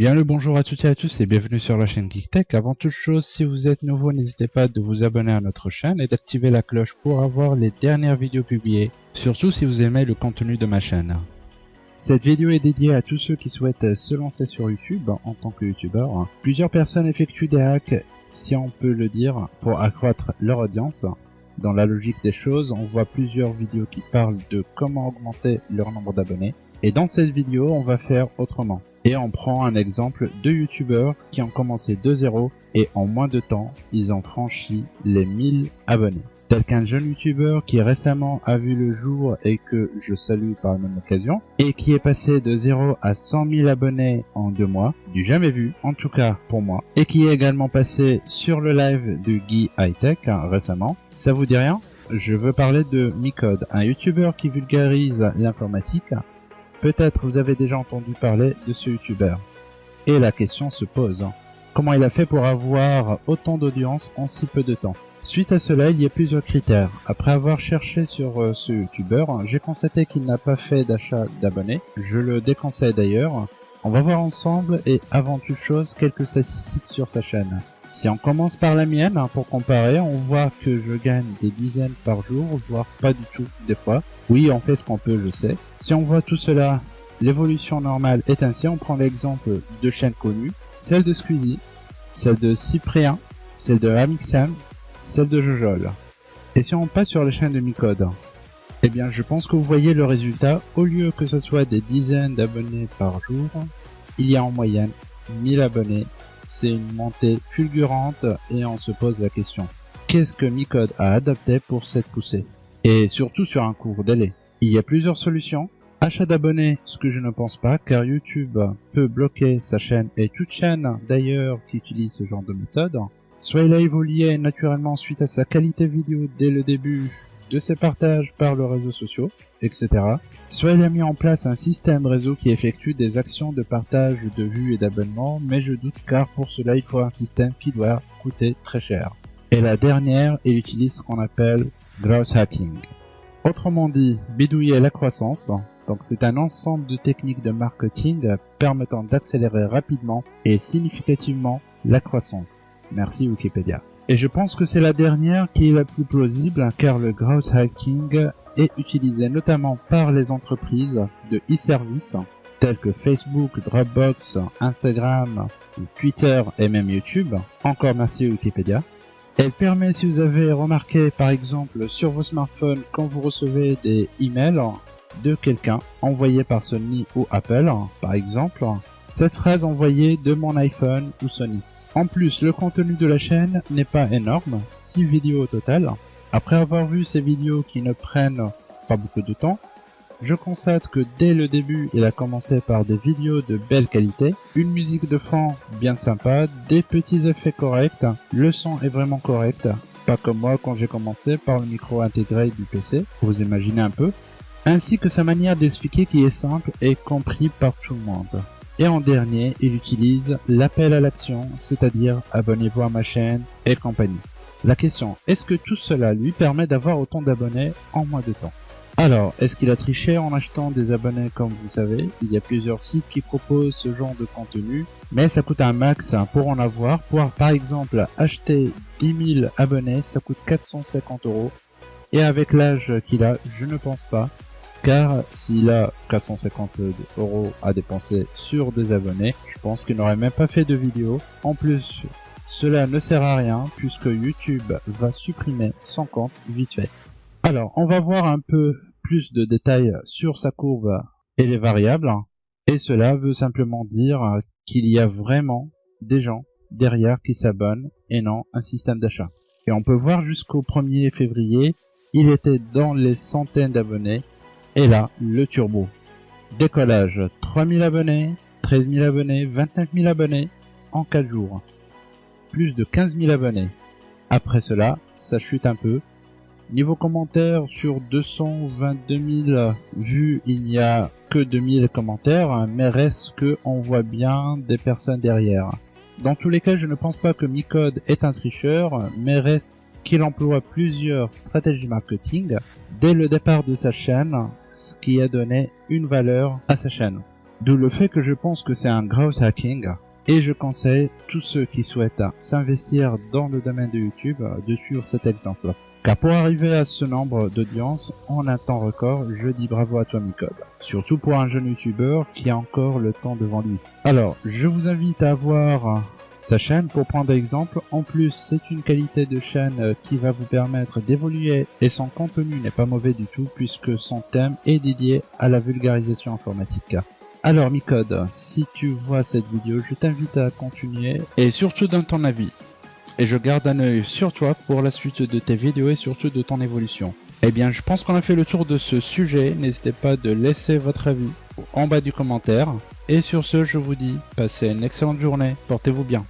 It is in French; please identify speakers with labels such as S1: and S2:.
S1: Bien le bonjour à toutes et à tous et bienvenue sur la chaîne GeekTech. Avant toute chose, si vous êtes nouveau, n'hésitez pas de vous abonner à notre chaîne et d'activer la cloche pour avoir les dernières vidéos publiées, surtout si vous aimez le contenu de ma chaîne. Cette vidéo est dédiée à tous ceux qui souhaitent se lancer sur YouTube en tant que youtubeur. Plusieurs personnes effectuent des hacks, si on peut le dire, pour accroître leur audience. Dans la logique des choses, on voit plusieurs vidéos qui parlent de comment augmenter leur nombre d'abonnés. Et dans cette vidéo, on va faire autrement. Et on prend un exemple de youtubeurs qui ont commencé de zéro et en moins de temps, ils ont franchi les 1000 abonnés. Tel qu'un jeune youtubeur qui récemment a vu le jour et que je salue par la même occasion, et qui est passé de 0 à 100 000 abonnés en deux mois, du jamais vu, en tout cas pour moi, et qui est également passé sur le live de Guy Hightech hein, récemment. Ça vous dit rien? Je veux parler de Micode, un youtubeur qui vulgarise l'informatique Peut-être vous avez déjà entendu parler de ce youtubeur. Et la question se pose. Comment il a fait pour avoir autant d'audience en si peu de temps? Suite à cela, il y a plusieurs critères. Après avoir cherché sur euh, ce youtubeur, j'ai constaté qu'il n'a pas fait d'achat d'abonnés. Je le déconseille d'ailleurs. On va voir ensemble et avant toute chose quelques statistiques sur sa chaîne. Si on commence par la mienne, hein, pour comparer, on voit que je gagne des dizaines par jour, voire pas du tout des fois. Oui, on fait ce qu'on peut, je sais. Si on voit tout cela, l'évolution normale est ainsi. On prend l'exemple de chaînes connues, celle de Squeezie, celle de Cyprien, celle de Amixam, celle de Jojol. Et si on passe sur les chaînes de Micode, eh bien je pense que vous voyez le résultat, au lieu que ce soit des dizaines d'abonnés par jour, il y a en moyenne 1000 abonnés c'est une montée fulgurante et on se pose la question. Qu'est-ce que Micode a adapté pour cette poussée? Et surtout sur un court délai. Il y a plusieurs solutions. Achat d'abonnés, ce que je ne pense pas, car YouTube peut bloquer sa chaîne et toute chaîne d'ailleurs qui utilise ce genre de méthode. Soit il a évolué naturellement suite à sa qualité vidéo dès le début de ses partages par les réseaux sociaux, etc. Soit il a mis en place un système réseau qui effectue des actions de partage de vues et d'abonnements, mais je doute car pour cela il faut un système qui doit coûter très cher. Et la dernière, il utilise ce qu'on appelle growth hacking. Autrement dit, bidouiller la croissance. Donc c'est un ensemble de techniques de marketing permettant d'accélérer rapidement et significativement la croissance. Merci Wikipédia. Et je pense que c'est la dernière qui est la plus plausible car le growth hacking est utilisé notamment par les entreprises de e-service telles que Facebook, Dropbox, Instagram, Twitter et même YouTube. Encore merci Wikipédia. Elle permet, si vous avez remarqué par exemple sur vos smartphones quand vous recevez des emails de quelqu'un envoyé par Sony ou Apple par exemple, cette phrase envoyée de mon iPhone ou Sony. En plus, le contenu de la chaîne n'est pas énorme, 6 vidéos au total. Après avoir vu ces vidéos qui ne prennent pas beaucoup de temps, je constate que dès le début, il a commencé par des vidéos de belle qualité, une musique de fond bien sympa, des petits effets corrects, le son est vraiment correct, pas comme moi quand j'ai commencé par le micro intégré du PC, vous imaginez un peu, ainsi que sa manière d'expliquer qui est simple et compris par tout le monde. Et en dernier, il utilise l'appel à l'action, c'est-à-dire abonnez-vous à ma chaîne et compagnie. La question, est-ce que tout cela lui permet d'avoir autant d'abonnés en moins de temps? Alors, est-ce qu'il a triché en achetant des abonnés comme vous savez? Il y a plusieurs sites qui proposent ce genre de contenu, mais ça coûte un max pour en avoir. Pour par exemple acheter 10 000 abonnés, ça coûte 450 euros. Et avec l'âge qu'il a, je ne pense pas car s'il a 450 euros à dépenser sur des abonnés, je pense qu'il n'aurait même pas fait de vidéo. En plus, cela ne sert à rien puisque YouTube va supprimer son compte vite fait. Alors, on va voir un peu plus de détails sur sa courbe et les variables. Et cela veut simplement dire qu'il y a vraiment des gens derrière qui s'abonnent et non un système d'achat. Et on peut voir jusqu'au 1er février, il était dans les centaines d'abonnés et là, le turbo. Décollage, 3000 abonnés, 13 000 abonnés, 29 000 abonnés en 4 jours. Plus de 15 000 abonnés. Après cela, ça chute un peu. Niveau commentaires, sur 222 000 vues, il n'y a que 2000 commentaires, mais reste que on voit bien des personnes derrière. Dans tous les cas, je ne pense pas que Micode est un tricheur, mais reste qu'il emploie plusieurs stratégies marketing dès le départ de sa chaîne, ce qui a donné une valeur à sa chaîne. D'où le fait que je pense que c'est un growth hacking et je conseille tous ceux qui souhaitent s'investir dans le domaine de YouTube de suivre cet exemple. Car pour arriver à ce nombre d'audience en un temps record, je dis bravo à toi Micode. Surtout pour un jeune youtubeur qui a encore le temps devant lui. Alors, je vous invite à voir sa chaîne pour prendre exemple. En plus, c'est une qualité de chaîne qui va vous permettre d'évoluer et son contenu n'est pas mauvais du tout puisque son thème est dédié à la vulgarisation informatique. Alors Micode, si tu vois cette vidéo, je t'invite à continuer et surtout donne ton avis et je garde un œil sur toi pour la suite de tes vidéos et surtout de ton évolution. Eh bien, je pense qu'on a fait le tour de ce sujet. N'hésitez pas de laisser votre avis en bas du commentaire. Et sur ce, je vous dis, passez une excellente journée. Portez-vous bien.